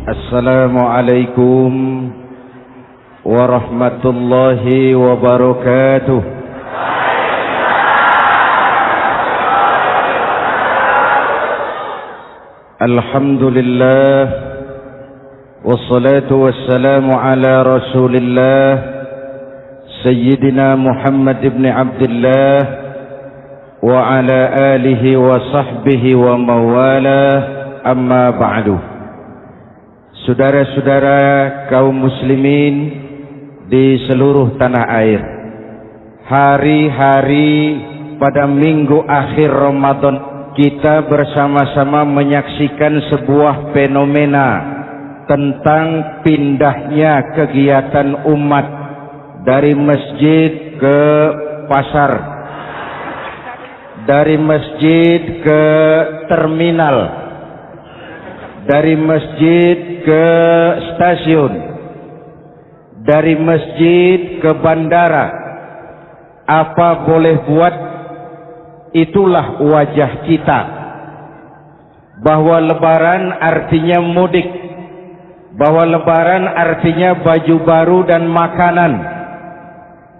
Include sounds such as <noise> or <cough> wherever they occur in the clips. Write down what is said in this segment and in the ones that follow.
السلام عليكم ورحمة الله وبركاته الحمد لله والصلاة والسلام على رسول الله سيدنا محمد بن عبد الله وعلى آله وصحبه وموالاه أما بعد Saudara-saudara kaum muslimin di seluruh tanah air. Hari-hari pada minggu akhir Ramadan Kita bersama-sama menyaksikan sebuah fenomena Tentang pindahnya kegiatan umat Dari masjid ke pasar Dari masjid ke terminal dari masjid ke stasiun. Dari masjid ke bandara. Apa boleh buat? Itulah wajah kita. Bahwa lebaran artinya mudik. Bahwa lebaran artinya baju baru dan makanan.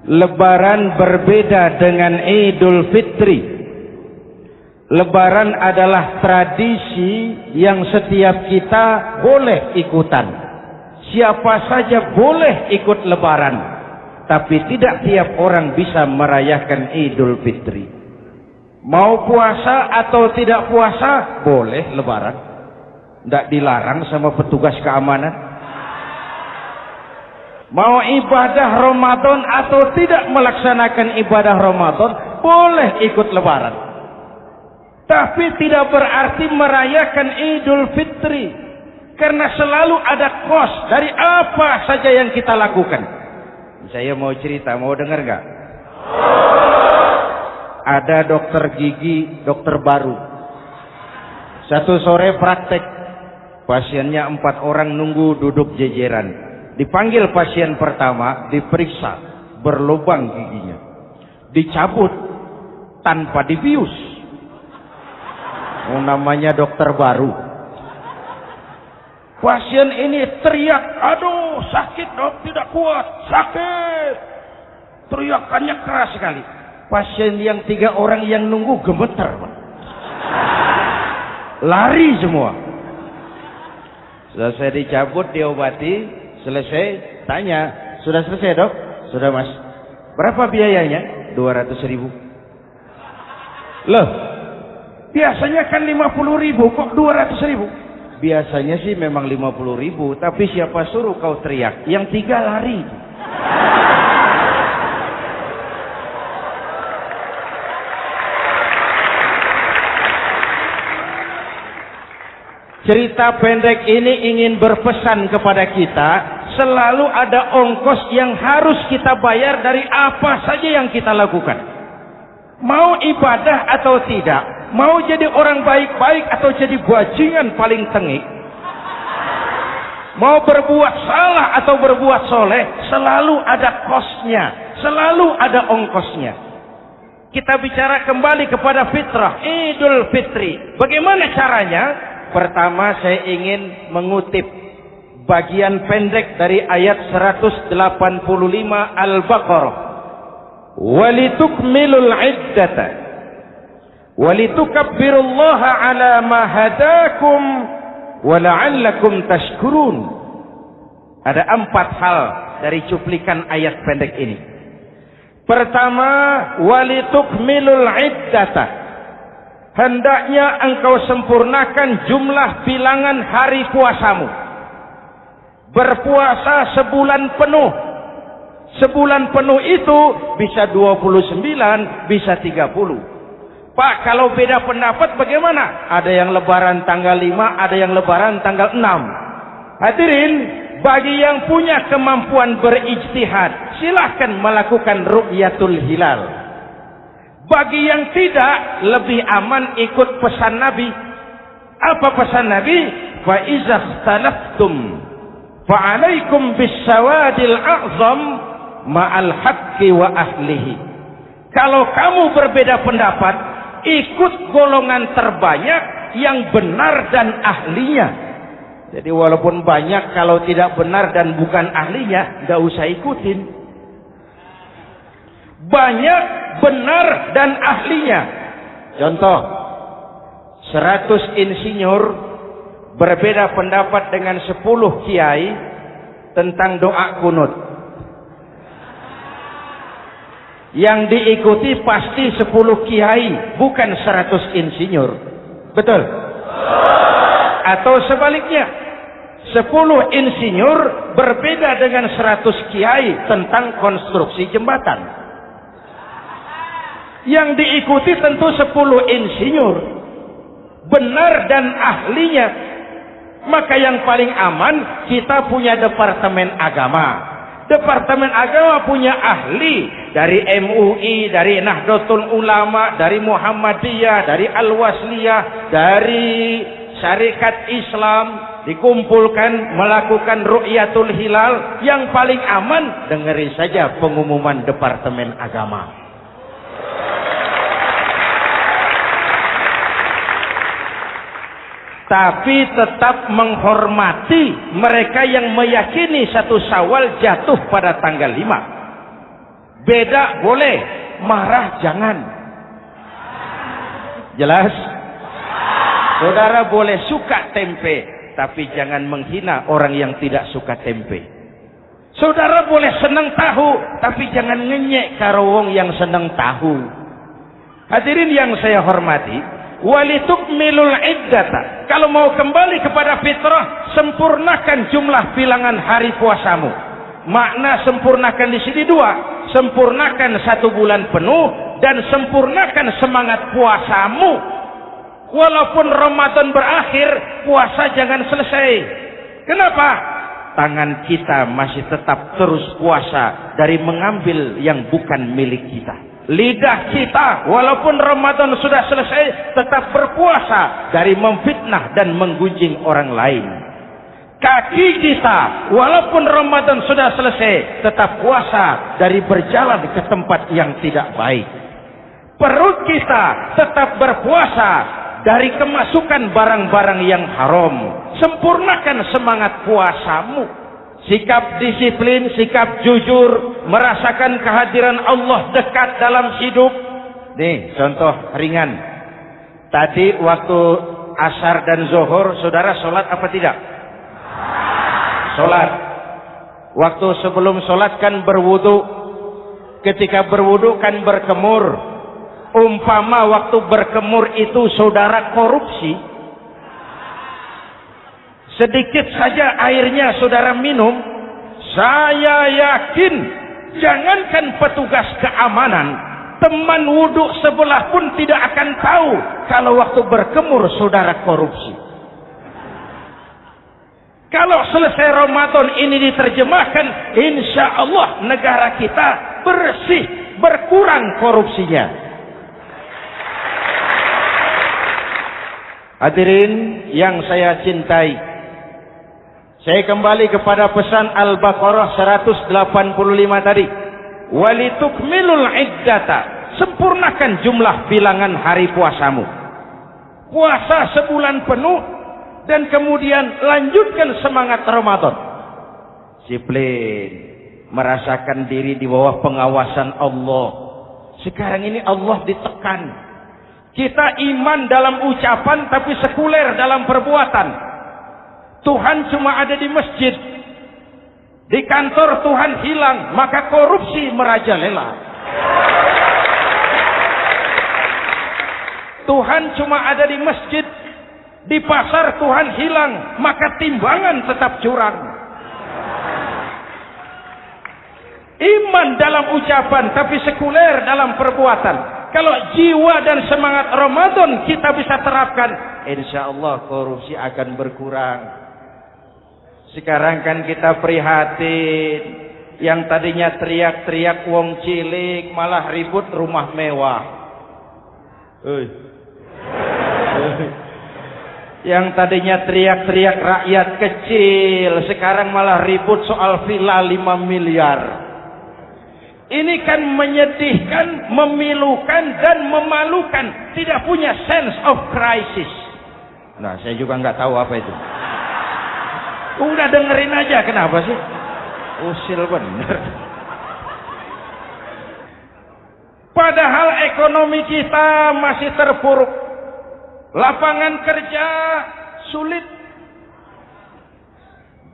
Lebaran berbeda dengan idul fitri Lebaran adalah tradisi yang setiap kita boleh ikutan. Siapa saja boleh ikut lebaran. Tapi tidak tiap orang bisa merayakan idul fitri. Mau puasa atau tidak puasa, boleh lebaran. Tidak dilarang sama petugas keamanan. Mau ibadah Ramadan atau tidak melaksanakan ibadah Ramadan, boleh ikut lebaran. Tapi tidak berarti merayakan Idul Fitri. Karena selalu ada kos dari apa saja yang kita lakukan. Saya mau cerita, mau dengar nggak? Ada dokter gigi, dokter baru. Satu sore praktek. Pasiennya empat orang nunggu duduk jejeran. Dipanggil pasien pertama, diperiksa. Berlubang giginya. Dicabut tanpa dibius Oh, namanya dokter baru. Pasien ini teriak, aduh sakit dok, tidak kuat, sakit. Teriakannya keras sekali. Pasien yang tiga orang yang nunggu gemeter. Lari semua. Selesai dicabut, diobati, selesai, tanya, sudah selesai dok? Sudah mas. Berapa biayanya? 200 ribu. Loh, Biasanya kan 50 ribu, kok 200 ribu? Biasanya sih memang 50 ribu, tapi siapa suruh kau teriak? Yang tiga lari. Cerita pendek ini ingin berpesan kepada kita, selalu ada ongkos yang harus kita bayar dari apa saja yang kita lakukan. Mau ibadah atau tidak, Mau jadi orang baik-baik atau jadi bajingan paling tengik. Mau berbuat salah atau berbuat soleh, selalu ada kosnya, selalu ada ongkosnya. Kita bicara kembali kepada fitrah, Idul Fitri. Bagaimana caranya? Pertama saya ingin mengutip bagian pendek dari ayat 185 Al-Baqarah. Walitukmilul iddata walitukabbirullaha ala ma hadakum wa la'allakum tashkurun. Ada empat hal dari cuplikan ayat pendek ini. Pertama walitukmilul iddata. Hendaknya engkau sempurnakan jumlah bilangan hari puasamu. Berpuasa sebulan penuh. Sebulan penuh itu bisa 29 bisa 30 Pak, kalau beda pendapat bagaimana? Ada yang lebaran tanggal 5, ada yang lebaran tanggal 6. Hadirin, bagi yang punya kemampuan berijtihad, silahkan melakukan ru'yatul hilal. Bagi yang tidak, lebih aman ikut pesan Nabi. Apa pesan Nabi? Fa iza ikhtalaftum fa alaikum bisawadil a'zam ma'al haqqi wa ahlihi. Kalau kamu berbeda pendapat, ikut golongan terbanyak yang benar dan ahlinya Jadi walaupun banyak kalau tidak benar dan bukan ahlinya, nggak usah ikutin. Banyak benar dan ahlinya. Contoh, 100 insinyur berbeda pendapat dengan 10 kiai tentang doa kunut. Yang diikuti pasti 10 kiai, bukan 100 insinyur. Betul? Atau sebaliknya, Sepuluh insinyur berbeda dengan seratus kiai tentang konstruksi jembatan. Yang diikuti tentu sepuluh insinyur. Benar dan ahlinya. Maka yang paling aman kita punya departemen agama. Departemen agama punya ahli dari MUI, dari Nahdlatul Ulama, dari Muhammadiyah, dari Al-Wasliyah, dari Syarikat Islam, dikumpulkan melakukan ru'yatul hilal. Yang paling aman dengerin saja pengumuman Departemen Agama tapi tetap menghormati mereka yang meyakini satu sawal jatuh pada tanggal 5 beda boleh marah jangan jelas saudara boleh suka tempe tapi jangan menghina orang yang tidak suka tempe. Saudara boleh senang tahu, tapi jangan ngenyek karawong yang senang tahu. Hadirin yang saya hormati, walitukmilul iddata. Kalau mau kembali kepada fitrah, sempurnakan jumlah bilangan hari puasamu. Makna sempurnakan di sini dua, sempurnakan satu bulan penuh dan sempurnakan semangat puasamu Walaupun Ramadan berakhir, puasa jangan selesai. Kenapa? Tangan kita masih tetap terus puasa dari mengambil yang bukan milik kita. Lidah kita walaupun Ramadan sudah selesai tetap berpuasa dari memfitnah dan menggunjing orang lain. Kaki kita walaupun Ramadan sudah selesai tetap puasa dari berjalan ke tempat yang tidak baik. Perut kita tetap berpuasa dari kemasukan barang-barang yang haram. Sempurnakan semangat puasamu. Sikap disiplin, sikap jujur, merasakan kehadiran Allah dekat dalam hidup. Nih, contoh ringan. Tadi waktu asar dan zuhur, saudara sholat apa tidak? Sholat. Waktu sebelum sholat kan berwudu. Ketika berwudu kan berkemur umpama waktu berkemur itu saudara korupsi sedikit saja airnya saudara minum saya yakin jangankan petugas keamanan teman wudhu sebelah pun tidak akan tahu kalau waktu berkemur saudara korupsi kalau selesai Ramadan ini diterjemahkan insya Allah negara kita bersih berkurang korupsinya Hadirin yang saya cintai. Saya kembali kepada pesan Al-Baqarah 185 tadi. Walitukmilul iddata. Sempurnakan jumlah bilangan hari puasamu. Puasa sebulan penuh dan kemudian lanjutkan semangat Ramadan. Disiplin. Merasakan diri di bawah pengawasan Allah. Sekarang ini Allah ditekan kita iman dalam ucapan tapi sekuler dalam perbuatan. Tuhan cuma ada di masjid. Di kantor Tuhan hilang, maka korupsi merajalela. Tuhan cuma ada di masjid. Di pasar Tuhan hilang, maka timbangan tetap curang. Iman dalam ucapan tapi sekuler dalam perbuatan. Kalau jiwa dan semangat Ramadan kita bisa terapkan, insya Allah korupsi akan berkurang. Sekarang kan kita prihatin, yang tadinya teriak-teriak wong cilik malah ribut rumah mewah. Uy. <laughs> Yang tadinya teriak-teriak rakyat kecil, sekarang malah ribut soal villa 5 miliar. Ini kan menyedihkan, memilukan dan memalukan. Tidak punya sense of crisis. Nah, saya juga nggak tahu apa itu. Udah dengerin aja kenapa sih? Usil bener. <laughs> Padahal ekonomi kita masih terpuruk. Lapangan kerja sulit.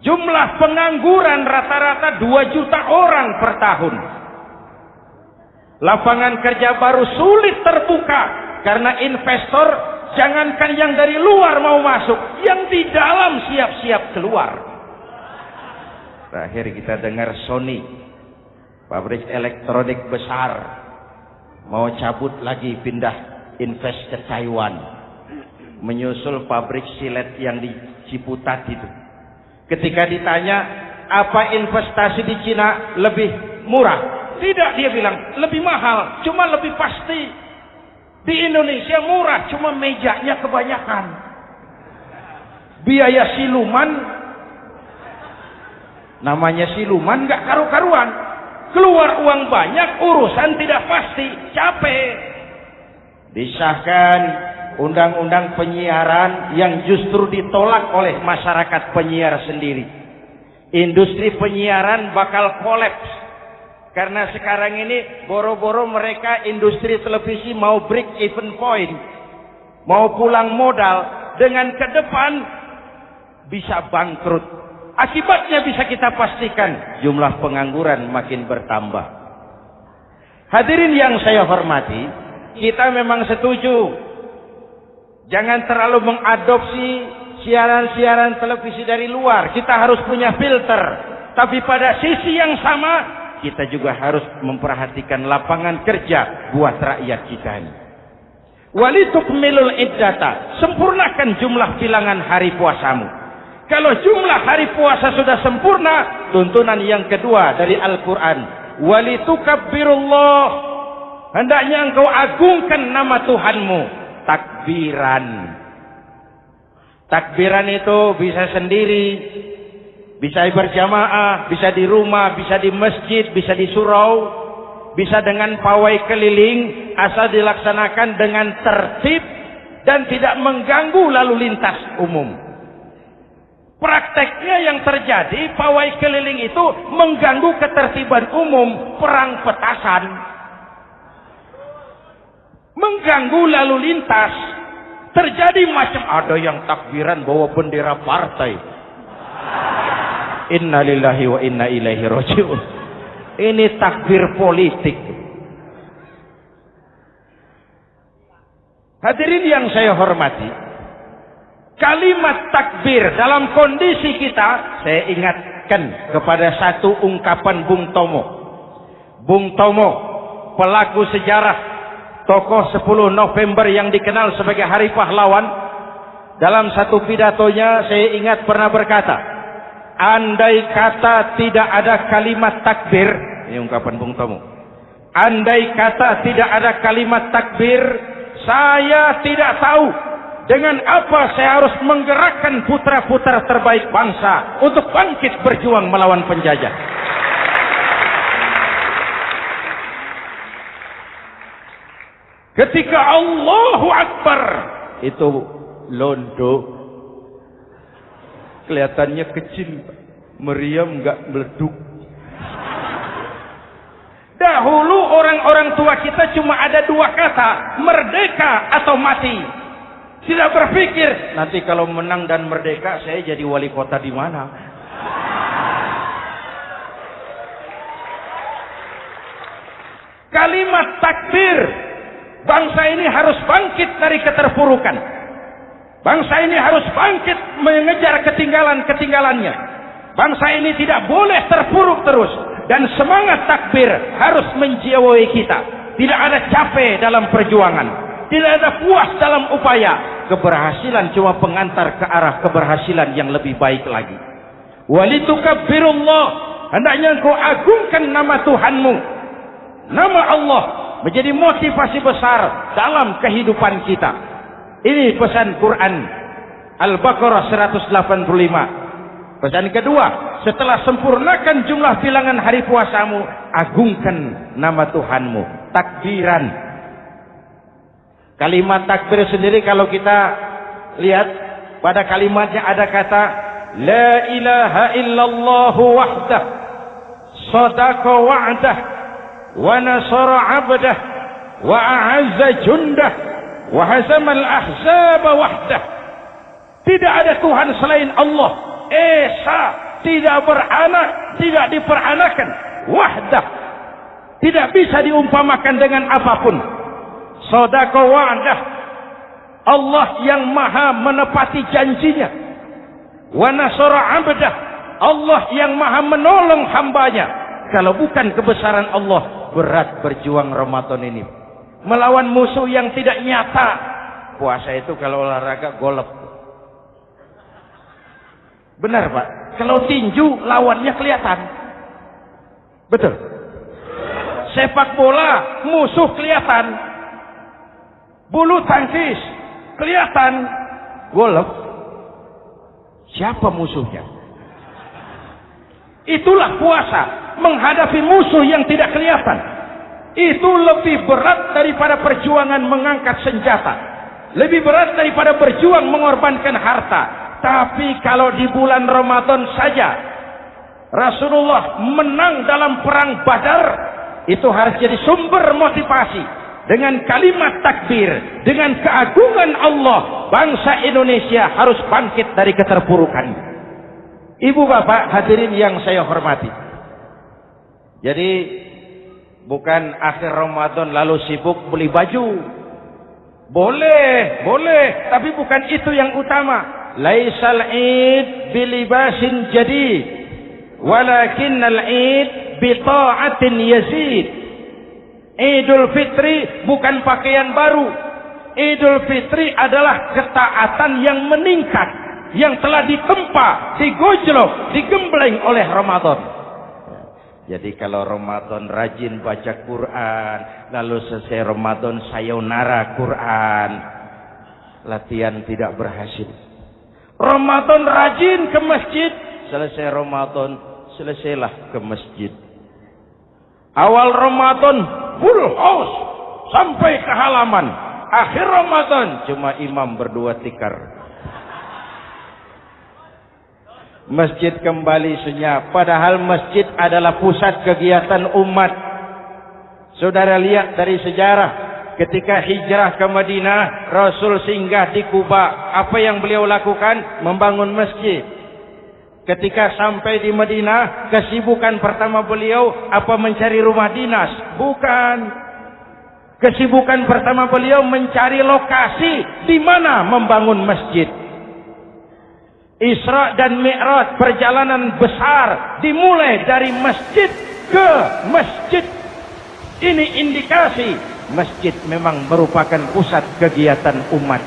Jumlah pengangguran rata-rata 2 juta orang per tahun. Lapangan kerja baru sulit terbuka karena investor jangankan yang dari luar mau masuk, yang di dalam siap-siap keluar. Terakhir kita dengar Sony, pabrik elektronik besar, mau cabut lagi pindah invest ke Taiwan menyusul pabrik silet yang di Ciputat itu. Ketika ditanya apa investasi di Cina lebih murah, tidak dia bilang lebih mahal, cuma lebih pasti. Di Indonesia murah, cuma mejanya kebanyakan. Biaya siluman, namanya siluman nggak karu-karuan. Keluar uang banyak, urusan tidak pasti, capek. Disahkan undang-undang penyiaran yang justru ditolak oleh masyarakat penyiar sendiri. Industri penyiaran bakal kolaps karena sekarang ini boro-boro mereka industri televisi mau break even point, mau pulang modal dengan ke depan bisa bangkrut. Akibatnya bisa kita pastikan jumlah pengangguran makin bertambah. Hadirin yang saya hormati, kita memang setuju Jangan terlalu mengadopsi siaran-siaran televisi dari luar. Kita harus punya filter. Tapi pada sisi yang sama, kita juga harus memperhatikan lapangan kerja buat rakyat kita ini. Walitukmilul iddata. Sempurnakan jumlah bilangan hari puasamu. Kalau jumlah hari puasa sudah sempurna, tuntunan yang kedua dari Al-Quran. Walitukabbirullah. Hendaknya engkau agungkan nama Tuhanmu takbiran. Takbiran itu bisa sendiri, bisa berjamaah, bisa di rumah, bisa di masjid, bisa di surau, bisa dengan pawai keliling, asal dilaksanakan dengan tertib dan tidak mengganggu lalu lintas umum. Prakteknya yang terjadi, pawai keliling itu mengganggu ketertiban umum, perang petasan mengganggu lalu lintas. Terjadi macam ada yang takbiran bawa bendera partai. Innalillahi wa inna ilaihi rajiun. Ini takbir politik. Hadirin yang saya hormati, kalimat takbir dalam kondisi kita, saya ingatkan kepada satu ungkapan Bung Tomo. Bung Tomo, pelaku sejarah tokoh 10 November yang dikenal sebagai Hari Pahlawan dalam satu pidatonya saya ingat pernah berkata andai kata tidak ada kalimat takbir ini ungkapan Bung Tomo. Andai kata tidak ada kalimat takbir saya tidak tahu dengan apa saya harus menggerakkan putra-putra terbaik bangsa untuk bangkit berjuang melawan penjajah. Ketika Allahu Akbar itu londo kelihatannya kecil meriam nggak meleduk. Dahulu orang-orang tua kita cuma ada dua kata merdeka atau mati. Tidak berpikir nanti kalau menang dan merdeka saya jadi wali kota di mana? Kalimat takbir Bangsa ini harus bangkit dari keterpurukan. Bangsa ini harus bangkit mengejar ketinggalan-ketinggalannya. Bangsa ini tidak boleh terpuruk terus. Dan semangat takbir harus menjiwai kita. Tidak ada capek dalam perjuangan. Tidak ada puas dalam upaya. Keberhasilan cuma pengantar ke arah keberhasilan yang lebih baik lagi. Walitukabbirullah. Hendaknya engkau agungkan nama Tuhanmu. Nama Allah menjadi motivasi besar dalam kehidupan kita. Ini pesan Quran Al-Baqarah 185. Pesan kedua, setelah sempurnakan jumlah bilangan hari puasamu, agungkan nama Tuhanmu. Takbiran. Kalimat takbir sendiri kalau kita lihat pada kalimatnya ada kata La ilaha illallahu wahdah Sadaqa wa'dah Wa nasara abdah Wa a'azza jundah wa hazamal ahzaba wahdah tidak ada Tuhan selain Allah. Esa tidak beranak tidak diperanakan. Wahdah. Tidak bisa diumpamakan dengan apa pun. Sodako wa'dah. Allah yang maha menepati janjinya. Wa Ambedah, Allah yang maha menolong hambanya. Kalau bukan kebesaran Allah berat berjuang Ramadan ini melawan musuh yang tidak nyata. Puasa itu kalau olahraga golep. Benar pak? Kalau tinju lawannya kelihatan. Betul? Sepak bola musuh kelihatan. Bulu tangkis kelihatan. Golf siapa musuhnya? Itulah puasa menghadapi musuh yang tidak kelihatan itu lebih berat daripada perjuangan mengangkat senjata lebih berat daripada berjuang mengorbankan harta tapi kalau di bulan Ramadan saja Rasulullah menang dalam perang Badar itu harus jadi sumber motivasi dengan kalimat takbir, dengan keagungan Allah, bangsa Indonesia harus bangkit dari keterpurukan. Ibu bapak hadirin yang saya hormati. Jadi bukan akhir Ramadan lalu sibuk beli baju. Boleh, boleh, tapi bukan itu yang utama. Laisal Id bilibasin jadi, walakin al-Id bi ta'atin yazid. Idul Fitri bukan pakaian baru. Idul Fitri adalah ketaatan yang meningkat. Yang telah ditempa, digojlok, digembleng oleh Ramadan. Jadi kalau Ramadan rajin baca Quran. Lalu selesai Ramadan sayonara Quran. Latihan tidak berhasil. Ramadan rajin ke masjid. Selesai Ramadan, selesailah ke masjid. Awal Ramadan full house sampai ke halaman. Akhir Ramadan cuma imam berdua tikar. Masjid kembali senyap. Padahal masjid adalah pusat kegiatan umat. Saudara lihat dari sejarah. Ketika hijrah ke Madinah, Rasul singgah di Kuba. Apa yang beliau lakukan? Membangun masjid. Ketika sampai di Madinah, kesibukan pertama beliau apa mencari rumah dinas? Bukan. Kesibukan pertama beliau mencari lokasi di mana membangun masjid. Isra dan Mi'raj perjalanan besar dimulai dari masjid ke masjid. Ini indikasi masjid memang merupakan pusat kegiatan umat.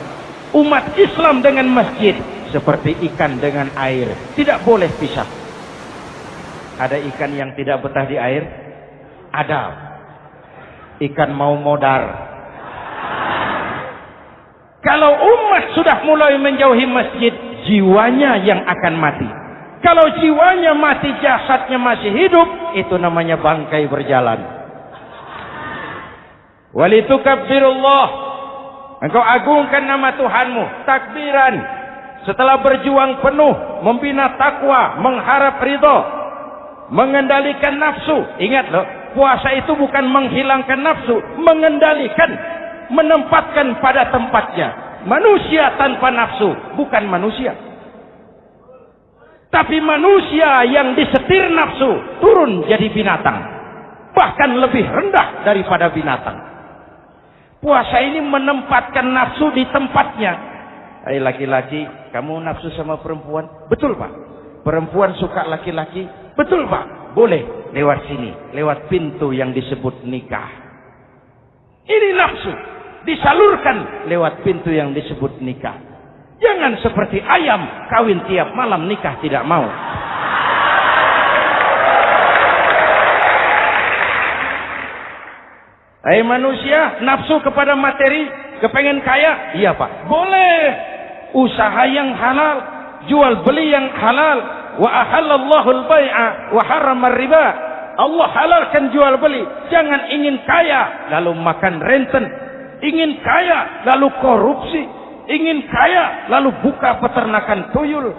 Umat Islam dengan masjid seperti ikan dengan air tidak boleh pisah ada ikan yang tidak betah di air ada ikan mau modar kalau umat sudah mulai menjauhi masjid jiwanya yang akan mati kalau jiwanya mati jasadnya masih hidup itu namanya bangkai berjalan walitukabbirullah engkau agungkan nama Tuhanmu takbiran setelah berjuang penuh membina takwa, mengharap ridho, mengendalikan nafsu. Ingat loh, puasa itu bukan menghilangkan nafsu, mengendalikan, menempatkan pada tempatnya. Manusia tanpa nafsu bukan manusia. Tapi manusia yang disetir nafsu turun jadi binatang. Bahkan lebih rendah daripada binatang. Puasa ini menempatkan nafsu di tempatnya Hai laki-laki, kamu nafsu sama perempuan? Betul pak. Perempuan suka laki-laki? Betul pak. Boleh lewat sini, lewat pintu yang disebut nikah. Ini nafsu disalurkan lewat pintu yang disebut nikah. Jangan seperti ayam kawin tiap malam nikah tidak mau. Hai manusia, nafsu kepada materi, kepengen kaya? Iya pak. Boleh usaha yang halal, jual beli yang halal. Wa ahallallahu al-bai'a wa harrama riba. Allah halalkan jual beli. Jangan ingin kaya lalu makan renten. Ingin kaya lalu korupsi. Ingin kaya lalu buka peternakan tuyul.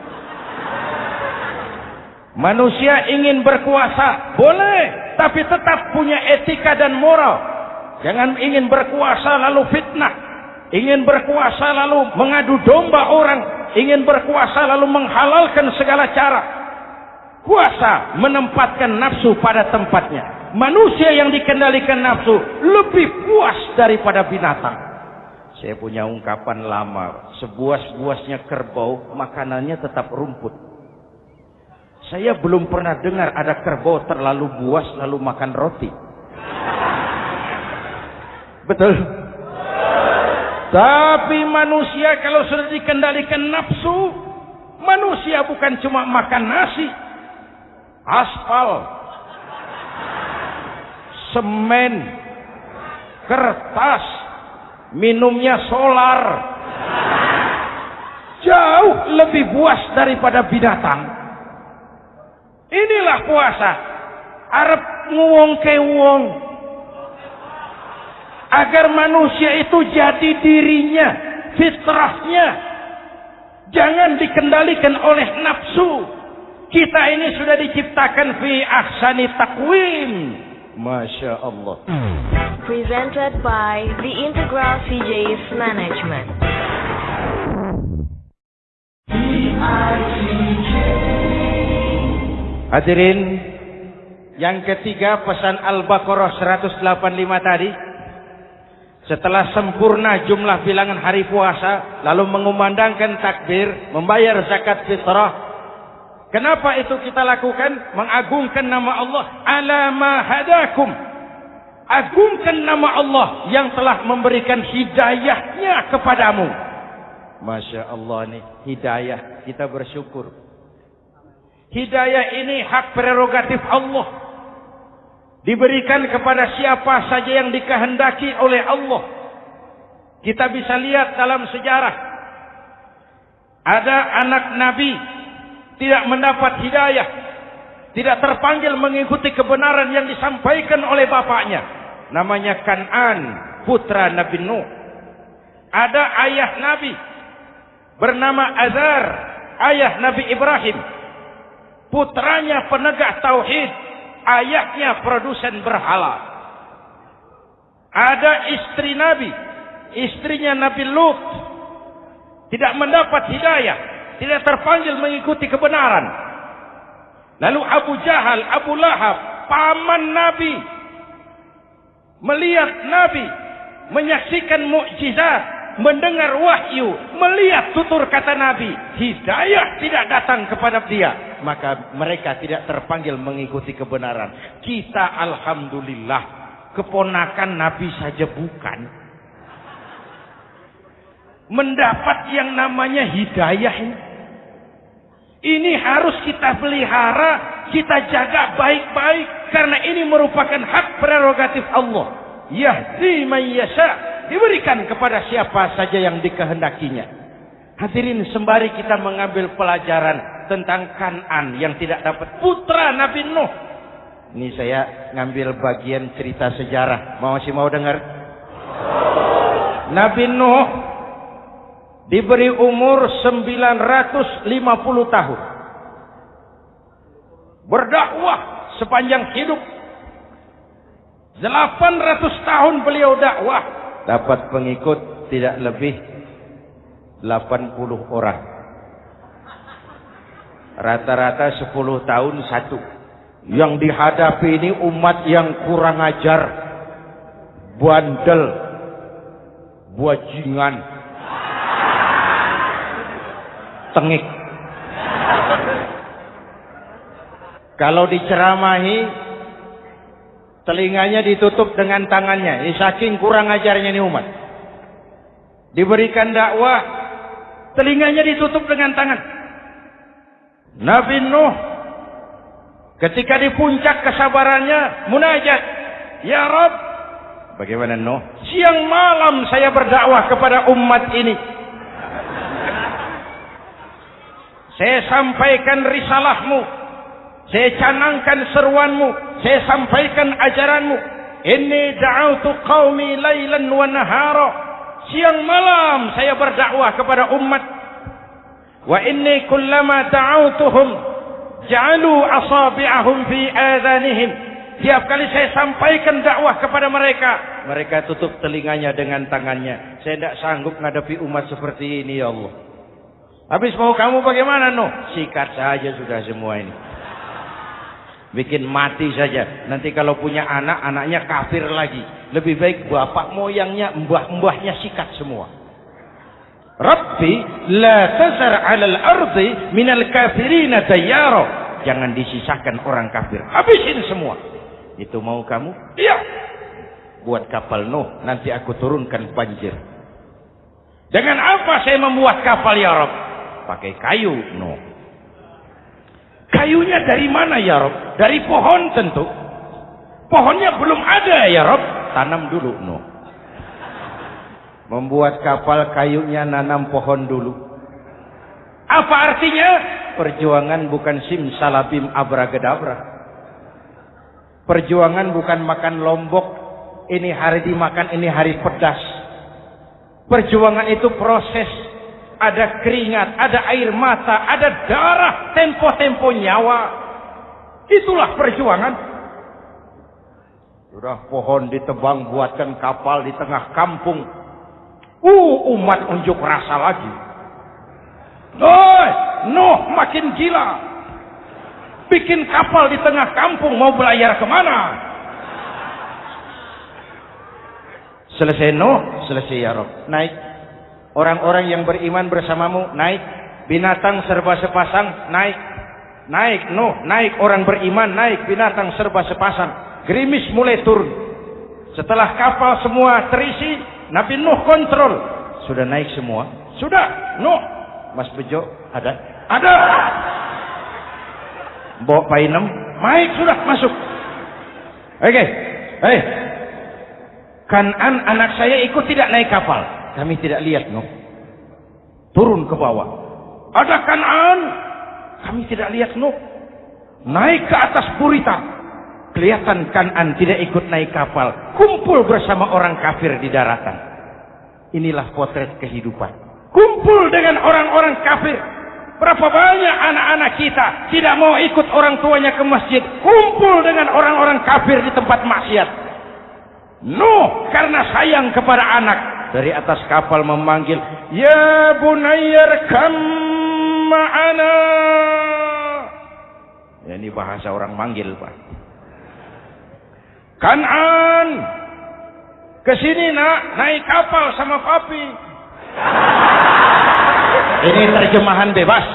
Manusia ingin berkuasa, boleh, tapi tetap punya etika dan moral. Jangan ingin berkuasa lalu fitnah, ingin berkuasa lalu mengadu domba orang, ingin berkuasa lalu menghalalkan segala cara. Kuasa menempatkan nafsu pada tempatnya. Manusia yang dikendalikan nafsu lebih puas daripada binatang. Saya punya ungkapan lama, sebuas-buasnya kerbau, makanannya tetap rumput. Saya belum pernah dengar ada kerbau terlalu buas lalu makan roti. Betul? Tapi manusia kalau sudah dikendalikan nafsu, manusia bukan cuma makan nasi, aspal, semen, kertas, minumnya solar. Jauh lebih buas daripada binatang. Inilah puasa. Arab nguwong ke wong. Agar manusia itu jadi dirinya, fitrahnya. Jangan dikendalikan oleh nafsu. Kita ini sudah diciptakan fi ahsani takwim Masya Allah. Presented by the Integral CJ's Management. Hadirin, yang ketiga pesan Al-Baqarah 185 tadi. Setelah sempurna jumlah bilangan hari puasa, lalu mengumandangkan takbir, membayar zakat fitrah, Kenapa itu kita lakukan? Mengagungkan nama Allah. Alama hadakum. Agungkan nama Allah yang telah memberikan hidayahnya kepadamu. Masya Allah nih. Hidayah. Kita bersyukur. Hidayah ini hak prerogatif Allah. Diberikan kepada siapa saja yang dikehendaki oleh Allah. Kita bisa lihat dalam sejarah. Ada anak Nabi tidak mendapat hidayah, tidak terpanggil mengikuti kebenaran yang disampaikan oleh bapaknya. Namanya Kan'an, putra Nabi Nuh. Ada ayah Nabi bernama Azar, ayah Nabi Ibrahim. Putranya penegak tauhid, ayahnya produsen berhala. Ada istri Nabi, istrinya Nabi Lut, tidak mendapat hidayah, tidak terpanggil mengikuti kebenaran. Lalu Abu Jahal, Abu Lahab, paman Nabi, melihat Nabi, menyaksikan mukjizat, mendengar wahyu, melihat tutur kata Nabi, hidayah tidak datang kepada dia, maka mereka tidak terpanggil mengikuti kebenaran. Kita alhamdulillah keponakan Nabi saja bukan. Mendapat yang namanya hidayah ini. Ini harus kita pelihara, kita jaga baik-baik karena ini merupakan hak prerogatif Allah. Yahdi man yasha, diberikan kepada siapa saja yang dikehendakinya. Hadirin sembari kita mengambil pelajaran tentang Kanan yang tidak dapat putra Nabi Nuh. Ini saya ngambil bagian cerita sejarah. Mau masih mau dengar? Nabi Nuh diberi umur 950 tahun. Berdakwah sepanjang hidup. 800 tahun beliau dakwah. Dapat pengikut tidak lebih 80 orang. Rata-rata 10 tahun satu. Yang dihadapi ini umat yang kurang ajar. Bandel. Buajingan tengik. Kalau diceramahi, telinganya ditutup dengan tangannya. Ini saking kurang ajarnya ini umat. Diberikan dakwah, telinganya ditutup dengan tangan. Nabi Nuh ketika di puncak kesabarannya munajat, "Ya Rabb, bagaimana Nuh? Siang malam saya berdakwah kepada umat ini." Saya sampaikan risalahmu. Saya canangkan seruanmu. Saya sampaikan ajaranmu. Ini da'autu qawmi laylan wa nahara. Siang malam saya berdakwah kepada umat. Wa inni kullama da'autuhum Ja'alu asabi'ahum fi adhanihim. Tiap kali saya sampaikan dakwah kepada mereka, mereka tutup telinganya dengan tangannya. Saya tidak sanggup menghadapi umat seperti ini ya Allah. Habis mau kamu bagaimana no? Sikat saja sudah semua ini. Bikin mati saja. Nanti kalau punya anak, anaknya kafir lagi. Lebih baik bapak moyangnya, mbah-mbahnya sikat semua. Rabbi la tazar 'alal ardi minal kafirina dayyara. Jangan disisakan orang kafir. Habisin semua. Itu mau kamu? Iya. Buat kapal Nuh, nanti aku turunkan banjir. Dengan apa saya membuat kapal ya Rabb? Pakai kayu Nuh. Kayunya dari mana ya Rob? Dari pohon tentu. Pohonnya belum ada ya Rob. Tanam dulu no. Membuat kapal kayunya nanam pohon dulu. Apa artinya? Perjuangan bukan sim salabim abragedabra. Perjuangan bukan makan lombok. Ini hari dimakan, ini hari pedas. Perjuangan itu proses ada keringat, ada air mata, ada darah, tempo-tempo nyawa. Itulah perjuangan. Sudah pohon ditebang buatkan kapal di tengah kampung. Uh, umat unjuk rasa lagi. Doi, Nuh makin gila. Bikin kapal di tengah kampung mau belayar ke mana? Selesai Nuh, selesai ya Rob. Naik Orang-orang yang beriman bersamamu naik. Binatang serba sepasang naik. Naik, no, naik orang beriman naik. Binatang serba sepasang. Gerimis mulai turun. Setelah kapal semua terisi, Nabi Nuh kontrol. Sudah naik semua? Sudah, Nuh. Mas Bejo, ada? Ada. Bawa painem, naik sudah masuk. Oke, okay. hei. Kanan anak saya ikut tidak naik kapal. Kami tidak lihat, no. Turun ke bawah. Ada kanan. Kami tidak lihat, no. Naik ke atas burita. Kelihatan kanan tidak ikut naik kapal. Kumpul bersama orang kafir di daratan. Inilah potret kehidupan. Kumpul dengan orang-orang kafir. Berapa banyak anak-anak kita tidak mau ikut orang tuanya ke masjid. Kumpul dengan orang-orang kafir di tempat maksiat. No, karena sayang kepada anak dari atas kapal memanggil, "Ya bunayyar kam ma'ana." Ya, ini bahasa orang manggil, Pak. Kanan. Ke sini, Nak, naik kapal sama papi. <laughs> Ini terjemahan bebas.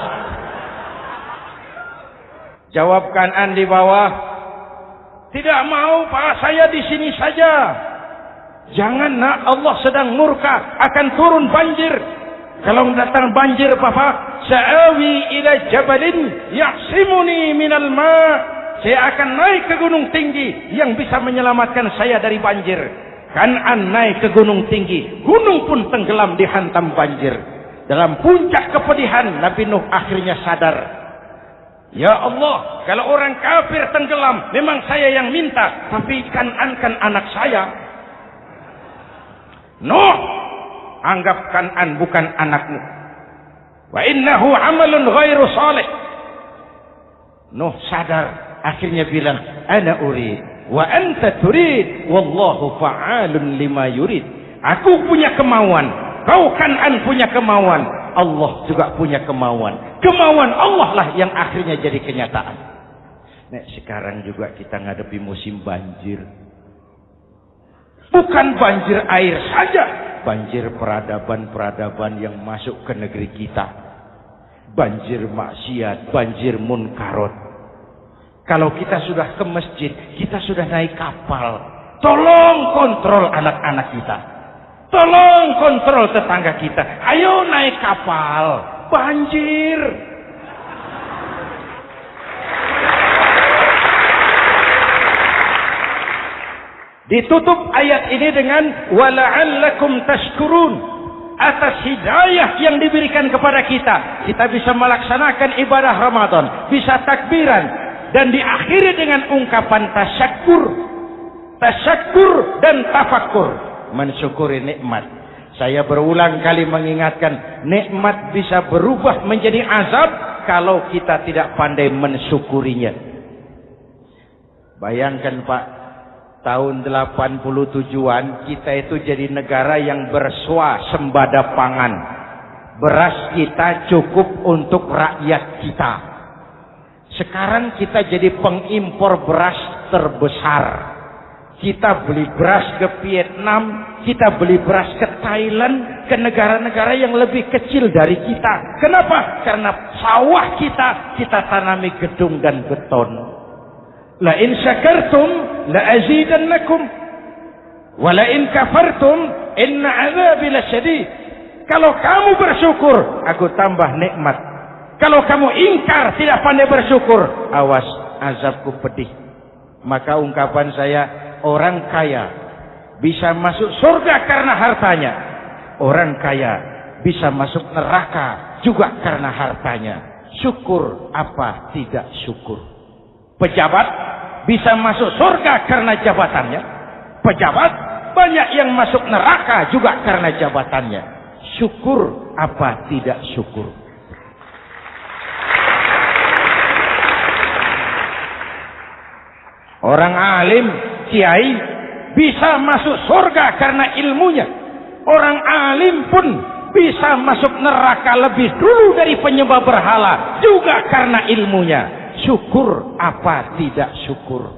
Jawab Kanan di bawah. Tidak mau, Pak, saya di sini saja. Jangan nak Allah sedang murka akan turun banjir. Kalau datang banjir papa, sa'awi ila jabalin ya'simuni minal ma. Saya akan naik ke gunung tinggi yang bisa menyelamatkan saya dari banjir. Kanan naik ke gunung tinggi, gunung pun tenggelam dihantam banjir. Dalam puncak kepedihan Nabi Nuh akhirnya sadar. Ya Allah, kalau orang kafir tenggelam, memang saya yang minta, tapi kan anak saya. Nuh anggap Kanan bukan anakmu. Wa innahu amalun ghairu salih. Nuh sadar akhirnya bilang ana urid wa anta turid wallahu fa'alun lima yurid. Aku punya kemauan, kau Kanan punya kemauan, Allah juga punya kemauan. Kemauan Allah lah yang akhirnya jadi kenyataan. Nek sekarang juga kita ngadepi musim banjir. Bukan banjir air saja. Banjir peradaban-peradaban yang masuk ke negeri kita. Banjir maksiat, banjir munkarot. Kalau kita sudah ke masjid, kita sudah naik kapal. Tolong kontrol anak-anak kita. Tolong kontrol tetangga kita. Ayo naik kapal. Banjir. Ditutup ayat ini dengan wala'allakum tashkurun atas hidayah yang diberikan kepada kita. Kita bisa melaksanakan ibadah Ramadan, bisa takbiran dan diakhiri dengan ungkapan tasyakur. Tasyakur dan tafakur, mensyukuri nikmat. Saya berulang kali mengingatkan nikmat bisa berubah menjadi azab kalau kita tidak pandai mensyukurinya? Bayangkan Pak, tahun 87-an kita itu jadi negara yang bersua sembada pangan. Beras kita cukup untuk rakyat kita. Sekarang kita jadi pengimpor beras terbesar. Kita beli beras ke Vietnam, kita beli beras ke Thailand, ke negara-negara yang lebih kecil dari kita. Kenapa? Karena sawah kita, kita tanami gedung dan beton. La in syakartum la azidannakum. Wa la in kafartum inna azabi lasyadid. Kalau kamu bersyukur, aku tambah nikmat. Kalau kamu ingkar, tidak pandai bersyukur, awas azabku pedih. Maka ungkapan saya, orang kaya bisa masuk surga karena hartanya. Orang kaya bisa masuk neraka juga karena hartanya. Syukur apa tidak syukur. Pejabat bisa masuk surga karena jabatannya. Pejabat banyak yang masuk neraka juga karena jabatannya. Syukur apa tidak syukur. Orang alim, kiai bisa masuk surga karena ilmunya. Orang alim pun bisa masuk neraka lebih dulu dari penyembah berhala juga karena ilmunya. Syukur apa tidak syukur?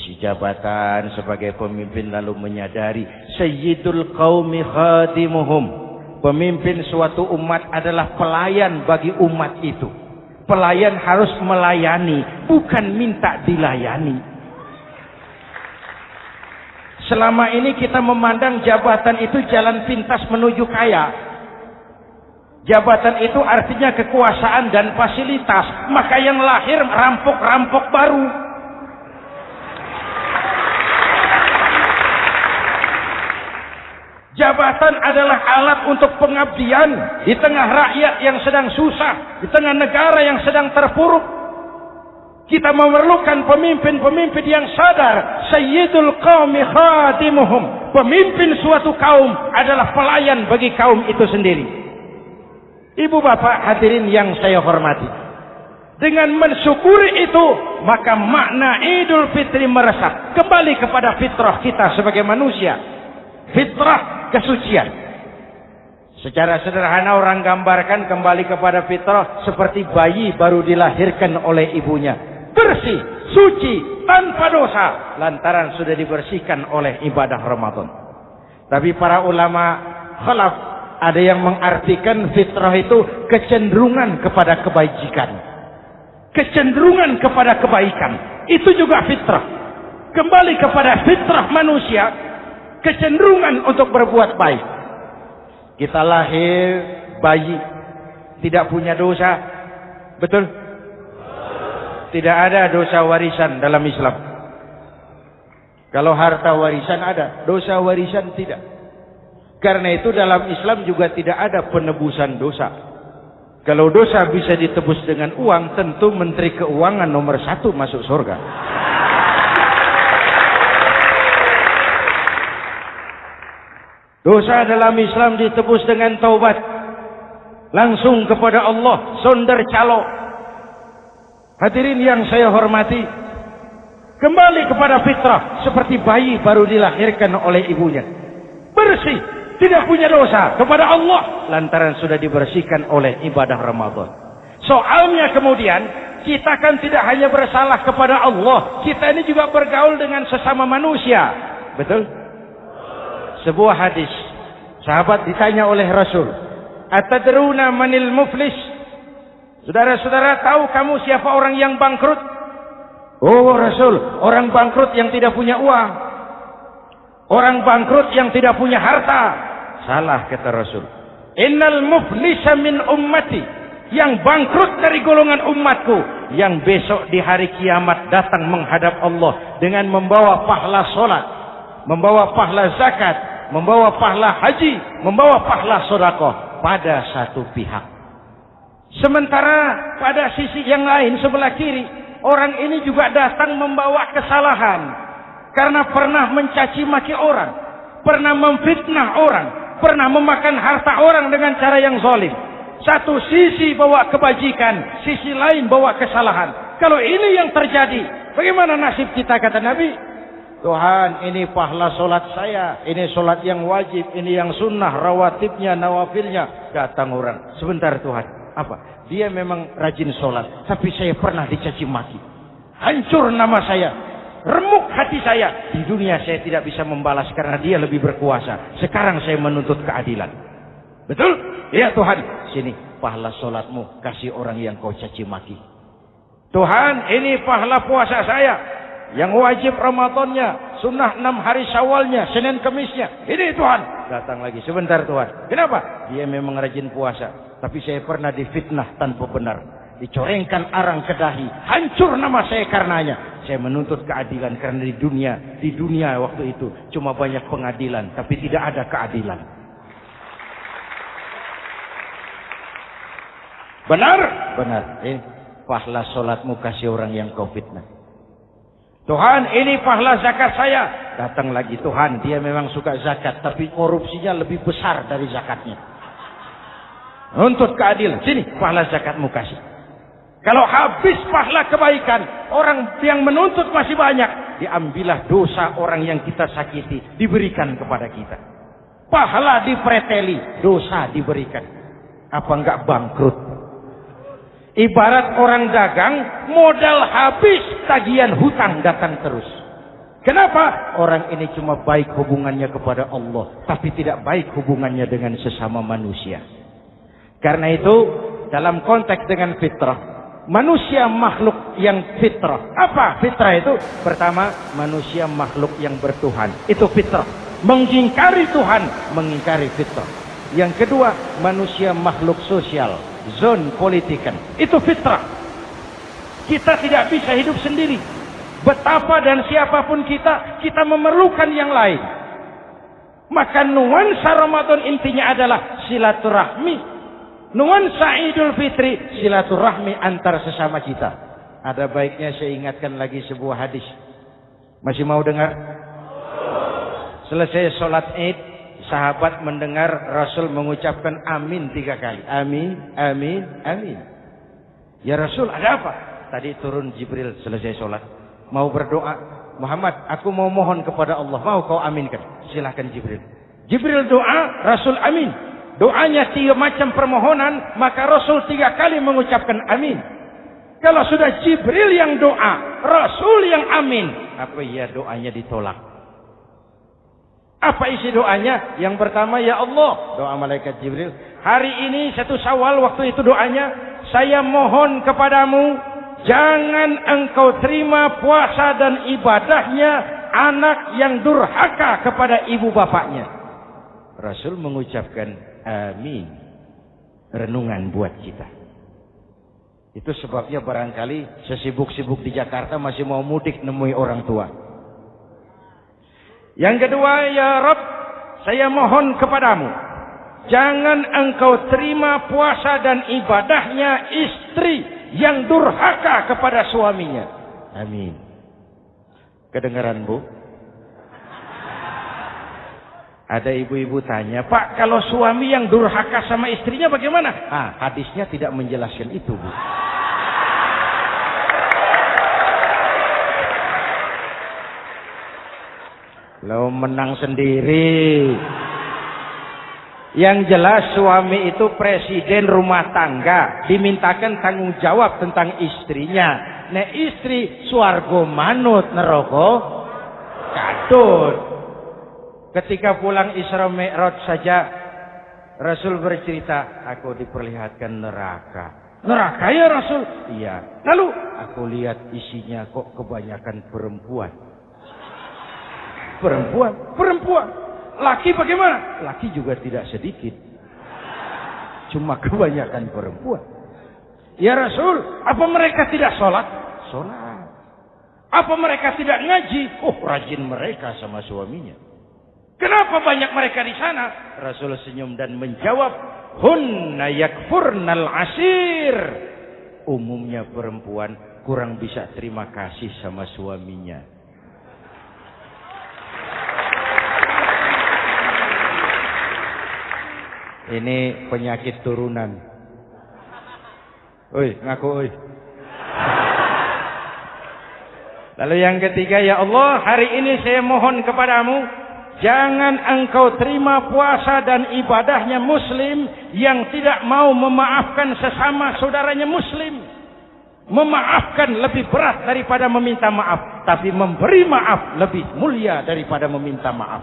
Si jabatan sebagai pemimpin lalu menyadari Sayyidul qaumi khadimuhum. Pemimpin suatu umat adalah pelayan bagi umat itu. Pelayan harus melayani, bukan minta dilayani. Selama ini kita memandang jabatan itu jalan pintas menuju kaya. Jabatan itu artinya kekuasaan dan fasilitas. Maka yang lahir rampok-rampok baru. Jabatan adalah alat untuk pengabdian di tengah rakyat yang sedang susah, di tengah negara yang sedang terpuruk. Kita memerlukan pemimpin-pemimpin yang sadar. Sayyidul qawmi khadimuhum. Pemimpin suatu kaum adalah pelayan bagi kaum itu sendiri. Ibu bapak hadirin yang saya hormati. Dengan mensyukuri itu, maka makna Idul Fitri meresap kembali kepada fitrah kita sebagai manusia. Fitrah kesucian. Secara sederhana orang gambarkan kembali kepada fitrah seperti bayi baru dilahirkan oleh ibunya bersih, suci, tanpa dosa lantaran sudah dibersihkan oleh ibadah Ramadan. Tapi para ulama khalaf ada yang mengartikan fitrah itu kecenderungan kepada kebaikan. Kecenderungan kepada kebaikan. Itu juga fitrah. Kembali kepada fitrah manusia, kecenderungan untuk berbuat baik. Kita lahir bayi, tidak punya dosa. Betul? Tidak ada dosa warisan dalam Islam. Kalau harta warisan ada, dosa warisan tidak. Karena itu dalam Islam juga tidak ada penebusan dosa. Kalau dosa bisa ditebus dengan uang, tentu Menteri Keuangan nomor satu masuk surga. Dosa dalam Islam ditebus dengan taubat. Langsung kepada Allah, sonder calo. Hadirin yang saya hormati, kembali kepada fitrah seperti bayi baru dilahirkan oleh ibunya. Bersih, tidak punya dosa kepada Allah lantaran sudah dibersihkan oleh ibadah Ramadan. Soalnya kemudian kita kan tidak hanya bersalah kepada Allah, kita ini juga bergaul dengan sesama manusia. Betul? Sebuah hadis, sahabat ditanya oleh Rasul, "Atadruna manil muflis?" Saudara-saudara tahu kamu siapa orang yang bangkrut? Oh Rasul, orang bangkrut yang tidak punya uang. Orang bangkrut yang tidak punya harta. Salah kata Rasul. Innal muflisa min ummati. Yang bangkrut dari golongan umatku. Yang besok di hari kiamat datang menghadap Allah. Dengan membawa pahala solat. Membawa pahala zakat. Membawa pahala haji. Membawa pahala sodakoh. Pada satu pihak. Sementara pada sisi yang lain sebelah kiri, orang ini juga datang membawa kesalahan karena pernah mencaci maki orang, pernah memfitnah orang, pernah memakan harta orang dengan cara yang zalim. Satu sisi bawa kebajikan, sisi lain bawa kesalahan. Kalau ini yang terjadi, bagaimana nasib kita kata Nabi? Tuhan ini pahala solat saya, ini solat yang wajib, ini yang sunnah, rawatibnya, nawafilnya. Datang orang, sebentar Tuhan. Apa? Dia memang rajin solat, tapi saya pernah dicaci maki. Hancur nama saya, remuk hati saya. Di dunia saya tidak bisa membalas karena dia lebih berkuasa. Sekarang saya menuntut keadilan. Betul? Ya Tuhan. Sini pahala solatmu kasih orang yang kau caci maki. Tuhan ini pahala puasa saya. Yang wajib Ramadannya. Sunnah enam hari syawalnya. Senin kemisnya. Ini Tuhan. Datang lagi. Sebentar Tuhan. Kenapa? Dia memang rajin puasa. Tapi saya pernah difitnah tanpa benar. Dicorengkan arang ke dahi. Hancur nama saya karenanya. Saya menuntut keadilan karena di dunia, di dunia waktu itu cuma banyak pengadilan, tapi tidak ada keadilan. Benar? Benar. Eh, pahala solatmu kasih orang yang kau fitnah. Tuhan, ini pahala zakat saya. Datang lagi Tuhan, dia memang suka zakat, tapi korupsinya lebih besar dari zakatnya. Untuk keadilan, sini pahala zakatmu kasih. Kalau habis pahala kebaikan, orang yang menuntut masih banyak, diambillah dosa orang yang kita sakiti, diberikan kepada kita. Pahala dipreteli, dosa diberikan. Apa enggak bangkrut? Ibarat orang dagang, modal habis, tagihan hutang datang terus. Kenapa? Orang ini cuma baik hubungannya kepada Allah, tapi tidak baik hubungannya dengan sesama manusia. Karena itu, dalam konteks dengan fitrah, manusia makhluk yang fitrah. Apa fitrah itu? Pertama, manusia makhluk yang bertuhan. Itu fitrah. Mengingkari Tuhan, mengingkari fitrah. Yang kedua, manusia makhluk sosial zon politikan. Itu fitrah. Kita tidak bisa hidup sendiri. Betapa dan siapa pun kita, kita memerlukan yang lain. Maka nuansa Ramadan intinya adalah silaturahmi. Nuansa Idul Fitri silaturahmi antar sesama kita. Ada baiknya saya ingatkan lagi sebuah hadis. Masih mau dengar? Selesai sholat Id, sahabat mendengar Rasul mengucapkan amin tiga kali. Amin, amin, amin. Ya Rasul ada apa? Tadi turun Jibril selesai sholat. Mau berdoa. Muhammad, aku mau mohon kepada Allah. Mau kau aminkan? Silahkan Jibril. Jibril doa, Rasul amin. Doanya tiga macam permohonan, maka Rasul tiga kali mengucapkan amin. Kalau sudah Jibril yang doa, Rasul yang amin. Apa ya doanya ditolak? Apa isi doanya? Yang pertama, Ya Allah. Doa malaikat Jibril. Hari ini satu syawal waktu itu doanya. Saya mohon kepadamu. Jangan engkau terima puasa dan ibadahnya anak yang durhaka kepada ibu bapaknya. Rasul mengucapkan amin. Renungan buat kita. Itu sebabnya barangkali sesibuk-sibuk di Jakarta masih mau mudik nemui orang tua. Yang kedua, ya Rob, saya mohon kepadamu. Jangan engkau terima puasa dan ibadahnya istri yang durhaka kepada suaminya. Amin. Kedengaran bu? Ada ibu-ibu tanya, Pak, kalau suami yang durhaka sama istrinya bagaimana? Ah, hadisnya tidak menjelaskan itu, Bu. Lo menang sendiri. Yang jelas suami itu presiden rumah tangga. Dimintakan tanggung jawab tentang istrinya. Nek istri suargo manut neroko katut. Ketika pulang Isra Mi'raj saja Rasul bercerita, aku diperlihatkan neraka. Neraka ya Rasul? Iya. Lalu aku lihat isinya kok kebanyakan perempuan. Perempuan, perempuan. Laki bagaimana? Laki juga tidak sedikit. Cuma kebanyakan perempuan. Ya Rasul, apa mereka tidak sholat? Sholat. Apa mereka tidak ngaji? Oh, rajin mereka sama suaminya. Kenapa banyak mereka di sana? Rasul senyum dan menjawab, Hunna yakfurnal asir. Umumnya perempuan kurang bisa terima kasih sama suaminya. Ini penyakit turunan. Oi, ngaku oi. Lalu yang ketiga, ya Allah, hari ini saya mohon kepadamu, jangan engkau terima puasa dan ibadahnya muslim yang tidak mau memaafkan sesama saudaranya muslim. Memaafkan lebih berat daripada meminta maaf. Tapi memberi maaf lebih mulia daripada meminta maaf.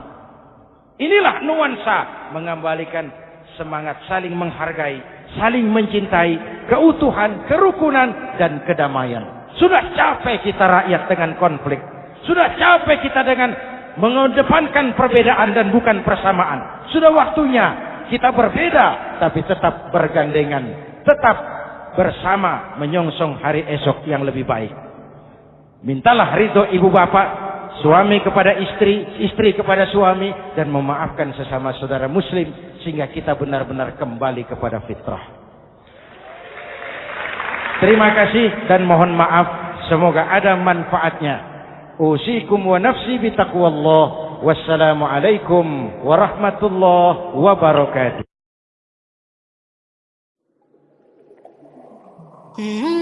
Inilah nuansa mengembalikan semangat saling menghargai, saling mencintai, keutuhan, kerukunan, dan kedamaian. Sudah capek kita rakyat dengan konflik. Sudah capek kita dengan mengedepankan perbedaan dan bukan persamaan. Sudah waktunya kita berbeda tapi tetap bergandengan. Tetap bersama menyongsong hari esok yang lebih baik. Mintalah ridho ibu bapak, suami kepada istri, istri kepada suami dan memaafkan sesama saudara muslim sehingga kita benar-benar kembali kepada fitrah. Terima kasih dan mohon maaf. Semoga ada manfaatnya. أوصيكم ونفسي بتقوى الله. والسلام عليكم ورحمة الله وبركاته. Hmm.